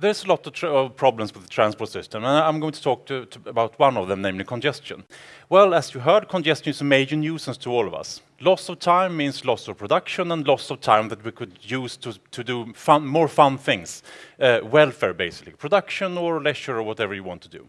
there's a lot of, of, problems with the transport system, and I'm going to talk to, to, about one of them, namely congestion. Well, as you heard, congestion is a major nuisance to all of us. Loss of time means loss of production and loss of time that we could use to, to do fun, more fun things. Uh, welfare, basically. Production or leisure or whatever you want to do.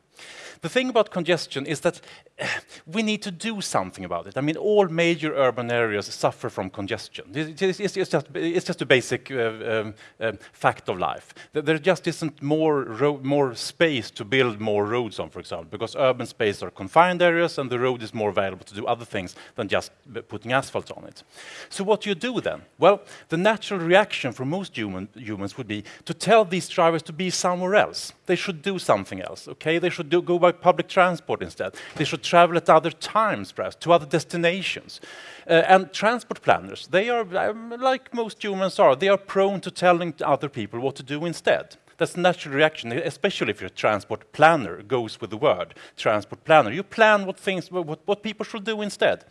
The thing about congestion is that we need to do something about it. I mean, all major urban areas suffer from congestion. It's, it's, it's just, it's just a basic uh, um, uh, fact of life. There just isn't more, more space to build more roads on, for example, because urban space are confined areas and the road is more available to do other things than just putting asphalt on it. So what do you do then? Well, the natural reaction for most human, humans would be to tell these drivers to be somewhere else. They should do something else, okay? They should do, go by public transport instead. They should travel at other times, perhaps, to other destinations. Uh, and transport planners, they are, um, like most humans are, they are prone to telling other people what to do instead. That's a natural reaction, especially if you're a transport planner, goes with the word, transport planner. You plan what things, what, what people should do instead.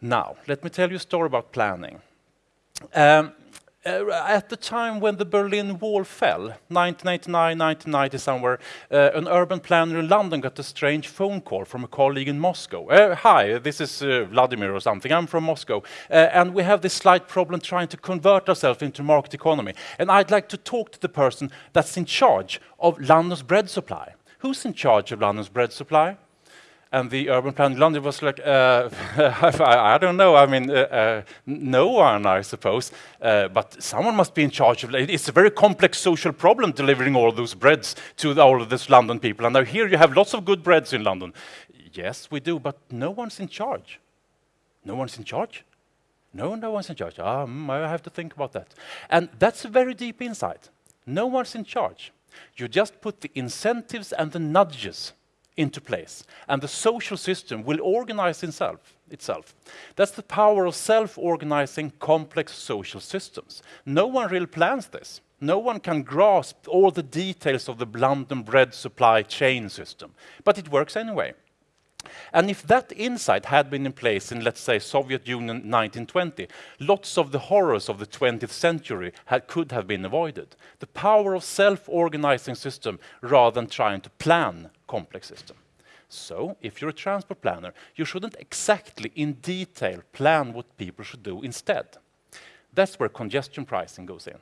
Now, let me tell you a story about planning. Um, uh, at the time when the Berlin Wall fell, 1989, 1990 somewhere, uh, an urban planner in London got a strange phone call from a colleague in Moscow. Uh, hi, this is uh, Vladimir or something, I'm from Moscow, uh, and we have this slight problem trying to convert ourselves into a market economy. And I'd like to talk to the person that's in charge of London's bread supply. Who's in charge of London's bread supply? And the urban planning London was like, uh, I, I, don't know, I mean, uh, uh, no one, I suppose, uh, but someone must be in charge of it. It's a very complex social problem delivering all those breads to all of these London people. And now here you have lots of good breads in London. Yes, we do, but no one's in charge. No one's in charge? No, no one's in charge. Mm, I have to think about that. And that's a very deep insight. No one's in charge. You just put the incentives and the nudges into place. And the social system will organize itself. itself. That's the power of self-organizing complex social systems. No one really plans this. No one can grasp all the details of the London bread supply chain system, but it works anyway. And if that insight had been in place in, let's say, Soviet Union 1920, lots of the horrors of the 20th century had, could have been avoided. The power of self-organizing system rather than trying to plan complex system. So, if you're a transport planner, you shouldn't exactly in detail plan what people should do instead. That's where congestion pricing goes in.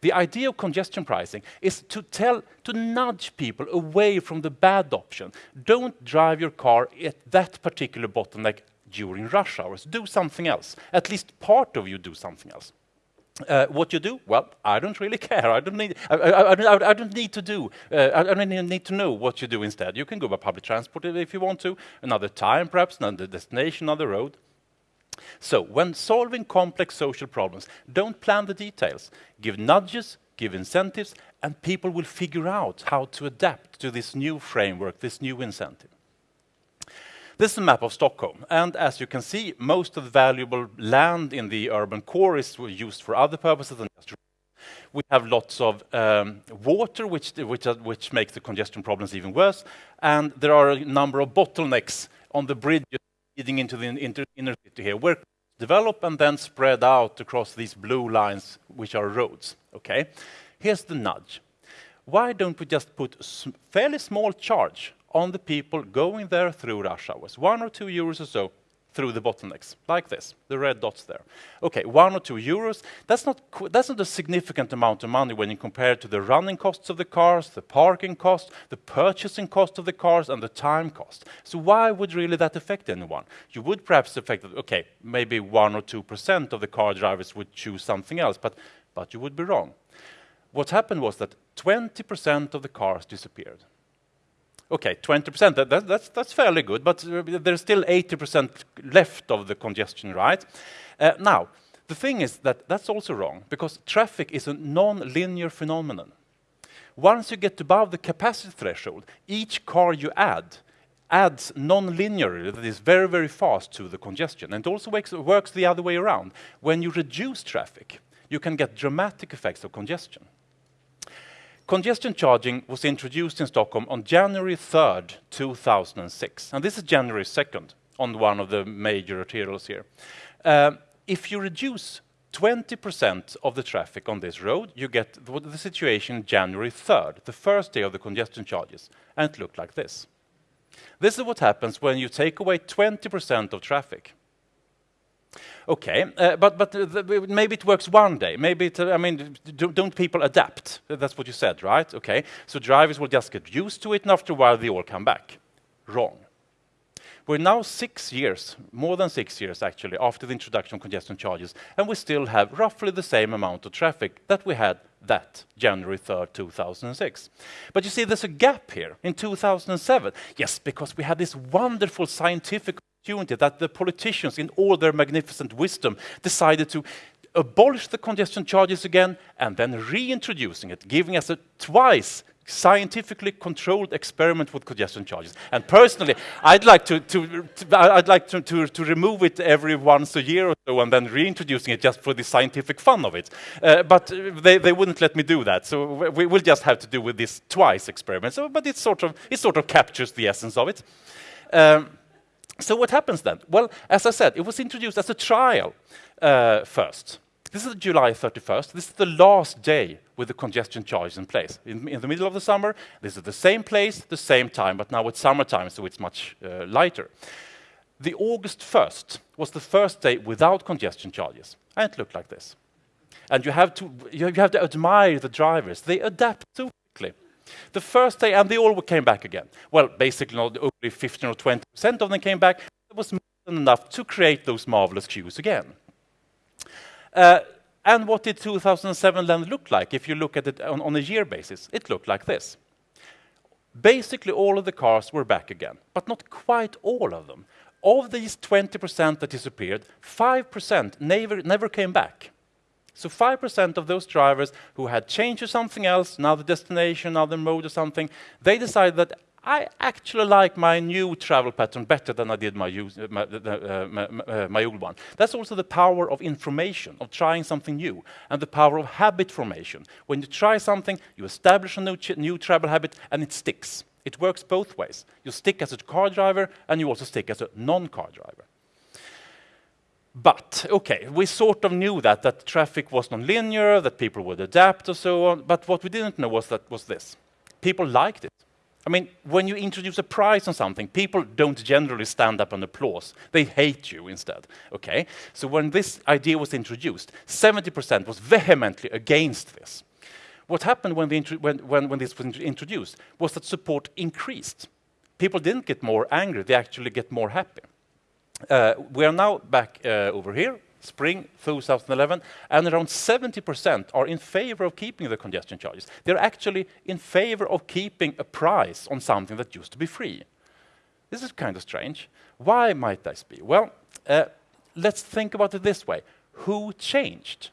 The idea of congestion pricing is to tell, to nudge people away from the bad option. Don't drive your car at that particular bottleneck during rush hours. Do something else. At least part of you do something else. Uh, what you do? Well, I don't really care. I don't need. I, I, I, I don't need to do. Uh, I don't need to know what you do instead. You can go by public transport if you want to. Another time, perhaps another destination, another road. So when solving complex social problems, don't plan the details. Give nudges, give incentives, and people will figure out how to adapt to this new framework, this new incentive. This is a map of Stockholm, and as you can see, most of the valuable land in the urban core is used for other purposes than just we have lots of um, water, which, which, which makes the congestion problems even worse, and there are a number of bottlenecks on the bridges leading into the inner city here, where develop and then spread out across these blue lines, which are roads. Okay, here's the nudge. Why don't we just put a fairly small charge on the people going there through rush hours, one or two euros or so, through the bottlenecks, like this, the red dots there. Okay, one or two euros, that's not, that's not a significant amount of money when you compare it to the running costs of the cars, the parking cost, the purchasing cost of the cars, and the time cost. So why would really that affect anyone? You would perhaps affect, okay, maybe one or 2% of the car drivers would choose something else, but, but you would be wrong. What happened was that 20% of the cars disappeared. Okay, 20%, that, that, that's, that's fairly good, but there's still 80% left of the congestion, right? Uh, now, the thing is that that's also wrong, because traffic is a non-linear phenomenon. Once you get above the capacity threshold, each car you add adds non-linearly, that is very, very fast to the congestion. And it also works, works the other way around. When you reduce traffic, you can get dramatic effects of congestion. Congestion charging was introduced in Stockholm on January 3rd, 2006. And this is January 2nd on one of the major arterials here. Uh, if you reduce 20% of the traffic on this road, you get the situation January 3rd, the first day of the congestion charges, and it looked like this. This is what happens when you take away 20% of traffic. Okay, uh, but but uh, maybe it works one day. Maybe it, I mean, do, don't people adapt? That's what you said, right? Okay, so drivers will just get used to it, and after a while they all come back. Wrong. We're now six years, more than six years actually, after the introduction of congestion charges, and we still have roughly the same amount of traffic that we had that January 3rd, 2006. But you see, there's a gap here in 2007. Yes, because we had this wonderful scientific opportunity that the politicians, in all their magnificent wisdom, decided to abolish the congestion charges again and then reintroducing it, giving us a twice scientifically controlled experiment with congestion charges. And personally, I'd like to, to, to I'd like to, to, to, remove it every once a year or so and then reintroducing it just for the scientific fun of it. Uh, but they, they wouldn't let me do that, so we will just have to do with this twice experiment. So, but it sort of it sort of captures the essence of it. Um, so what happens then? Well, as I said, it was introduced as a trial uh, first. This is July 31st. This is the last day with the congestion charges in place. In, in, the middle of the summer, this is the same place, the same time, but now it's summertime, so it's much uh, lighter. The August 1st was the first day without congestion charges, and it looked like this. And you have to, you have to admire the drivers. They adapt quickly. The first day, and they all came back again. Well, basically, not only 15 or 20% of them came back. It was more than enough to create those marvelous queues again. Uh, and what did 2007 then look like? If you look at it on, on, a year basis, it looked like this. Basically, all of the cars were back again, but not quite all of them. Of these 20% that disappeared, 5% never, never came back. So 5% of those drivers who had changed to something else, another destination, another mode or something, they decided that I actually like my new travel pattern better than I did my, use, uh, my, uh, my, uh, my, old one. That's also the power of information, of trying something new, and the power of habit formation. When you try something, you establish a new, new travel habit, and it sticks. It works both ways. You stick as a car driver, and you also stick as a non-car driver. But, okay, we sort of knew that, that traffic was non-linear, that people would adapt, or so on, but what we didn't know was that was this. People liked it. I mean, when you introduce a price on something, people don't generally stand up and applause. They hate you instead, okay? So when this idea was introduced, 70% was vehemently against this. What happened when, when, when, when this was introduced was that support increased. People didn't get more angry, they actually get more happy. Uh, we are now back uh, over here spring 2011, and around 70% are in favor of keeping the congestion charges. They're actually in favor of keeping a price on something that used to be free. This is kind of strange. Why might this be? Well, uh, let's think about it this way. Who changed?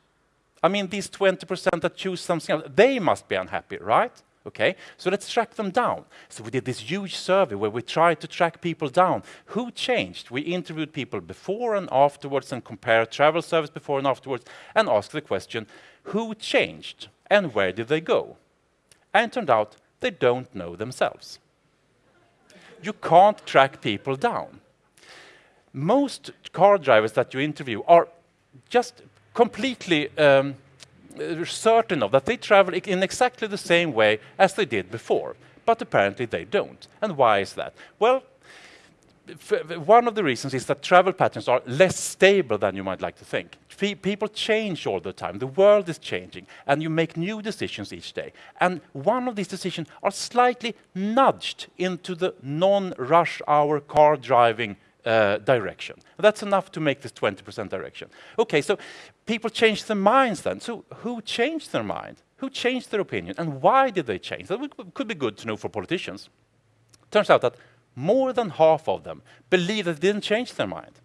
I mean, these 20% that choose something else, they must be unhappy, right? Okay, so let's track them down. So we did this huge survey where we tried to track people down. Who changed? We interviewed people before and afterwards and compared travel service before and afterwards and asked the question, who changed and where did they go? And turned out they don't know themselves. You can't track people down. Most car drivers that you interview are just completely um, certain of that they travel in exactly the same way as they did before, but apparently they don't. And why is that? Well, one of the reasons is that travel patterns are less stable than you might like to think. People change all the time. The world is changing, and you make new decisions each day. And one of these decisions are slightly nudged into the non-rush hour car driving uh, direction. That's enough to make this 20% direction. Okay, so people changed their minds then. So who changed their mind? Who changed their opinion? And why did they change? That could be good to know for politicians. Turns out that more than half of them believe that they didn't change their mind.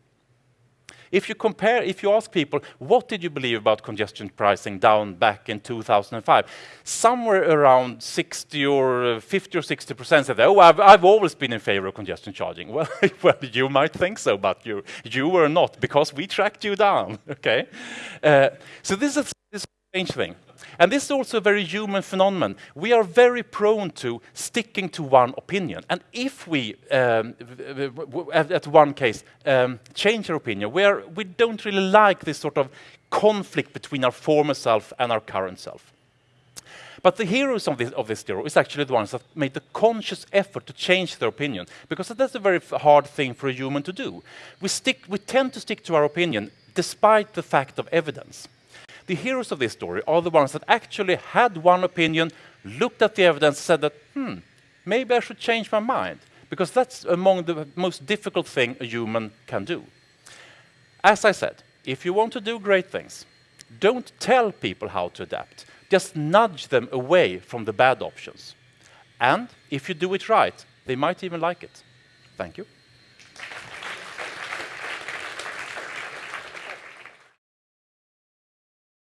If you compare, if you ask people, what did you believe about congestion pricing down back in 2005? Somewhere around 60 or 50 or 60 percent said, oh, I've, I've always been in favor of congestion charging. Well, well, you might think so, but you, you were not, because we tracked you down, okay? Uh, so this is, strange thing. And this is also a very human phenomenon. We are very prone to sticking to one opinion. And if we, um, at one case, um, change our opinion, where we don't really like this sort of conflict between our former self and our current self. But the heroes of this, of this story is actually the ones that made the conscious effort to change their opinion, because that's a very hard thing for a human to do. We, stick, we tend to stick to our opinion despite the fact of evidence. The heroes of this story are the ones that actually had one opinion, looked at the evidence, said that, hmm, maybe I should change my mind, because that's among the most difficult thing a human can do. As I said, if you want to do great things, don't tell people how to adapt. Just nudge them away from the bad options. And if you do it right, they might even like it. Thank you.